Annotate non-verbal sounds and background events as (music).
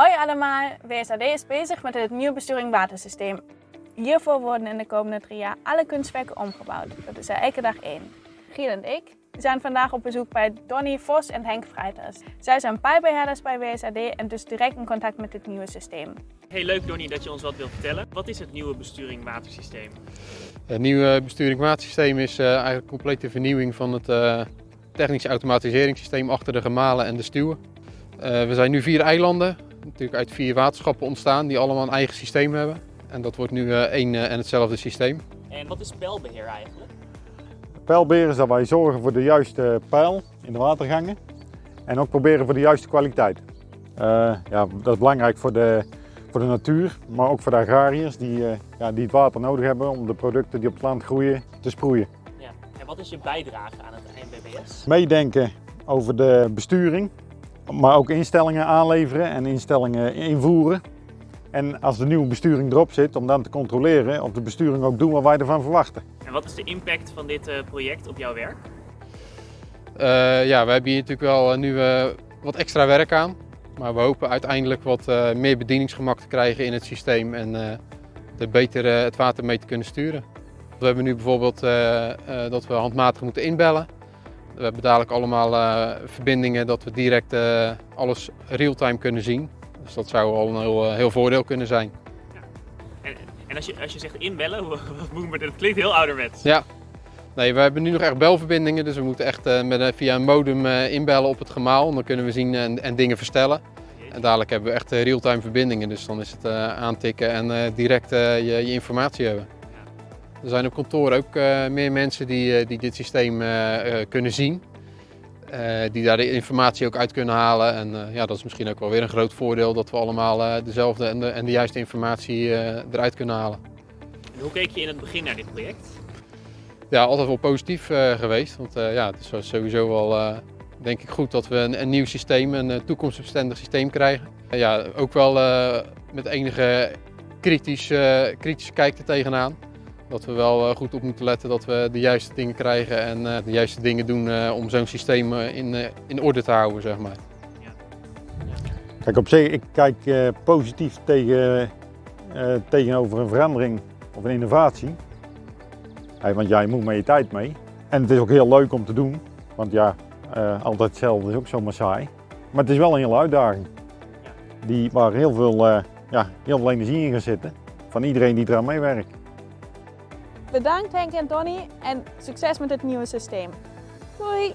Hoi allemaal, WSAD is bezig met het nieuwe besturing watersysteem. Hiervoor worden in de komende drie jaar alle kunstwerken omgebouwd. Dat is er elke dag één. Giel en ik zijn vandaag op bezoek bij Donny Vos en Henk Freiters. Zij zijn pijbeheerders bij WSAD en dus direct in contact met het nieuwe systeem. Hey, leuk Donny dat je ons wat wilt vertellen. Wat is het nieuwe besturing watersysteem? Het nieuwe besturing watersysteem is uh, eigenlijk een complete vernieuwing van het uh, technisch automatiseringssysteem achter de gemalen en de stuwen. Uh, we zijn nu vier eilanden, natuurlijk uit vier waterschappen ontstaan die allemaal een eigen systeem hebben. En dat wordt nu één en hetzelfde systeem. En wat is pijlbeheer eigenlijk? Pijlbeheer is dat wij zorgen voor de juiste pijl in de watergangen en ook proberen voor de juiste kwaliteit. ja, dat is belangrijk voor de, voor de natuur, maar ook voor de agrariërs die, ja, die het water nodig hebben om de producten die op het land groeien te sproeien. Ja. En wat is je bijdrage aan het NBBS? Meedenken over de besturing, maar ook instellingen aanleveren en instellingen invoeren. En als de nieuwe besturing erop zit, om dan te controleren of de besturing ook doet wat wij ervan verwachten. En wat is de impact van dit project op jouw werk? Uh, ja, we hebben hier natuurlijk wel nu uh, wat extra werk aan. Maar we hopen uiteindelijk wat uh, meer bedieningsgemak te krijgen in het systeem en er beter het water mee te kunnen sturen. We hebben nu bijvoorbeeld dat we handmatig moeten inbellen. We hebben dadelijk allemaal verbindingen dat we direct alles real-time kunnen zien. Dus dat zou al een heel, heel voordeel kunnen zijn. Ja. En, en als, je, als je zegt inbellen, (laughs) dat klinkt heel ouderwets. Ja. Nee, we hebben nu nog echt belverbindingen, dus we moeten echt uh, met, via een modem inbellen op het gemaal. Dan kunnen we zien en, en dingen verstellen. En dadelijk hebben we echt real-time verbindingen, dus dan is het aantikken en direct je, je, informatie hebben. Er zijn op kantoor ook meer mensen die, die dit systeem kunnen zien. Die daar de informatie ook uit kunnen halen. En ja, dat is misschien ook wel weer een groot voordeel dat we allemaal dezelfde en de, en de, juiste informatie eruit kunnen halen. En hoe keek je in het begin naar dit project? Ja, altijd wel positief geweest. Want ja, het is sowieso wel denk ik goed dat we een, een nieuw systeem, een toekomstbestendig systeem krijgen. ja, ook wel met enige kritisch, kritische kijk er tegenaan. Dat we wel goed op moeten letten dat we de juiste dingen krijgen en de juiste dingen doen om zo'n systeem in, in orde te houden, zeg maar. Kijk, op zich, ik kijk positief tegen, tegenover een verandering of een innovatie. want jij moet met je tijd mee. En het is ook heel leuk om te doen, want ja, altijd hetzelfde is ook zomaar saai. Maar het is wel een hele uitdaging, die, waar heel veel, ja, heel veel energie in gaat zitten van iedereen die eraan meewerkt. Bedankt Henk en Donny en succes met het nieuwe systeem. Doei!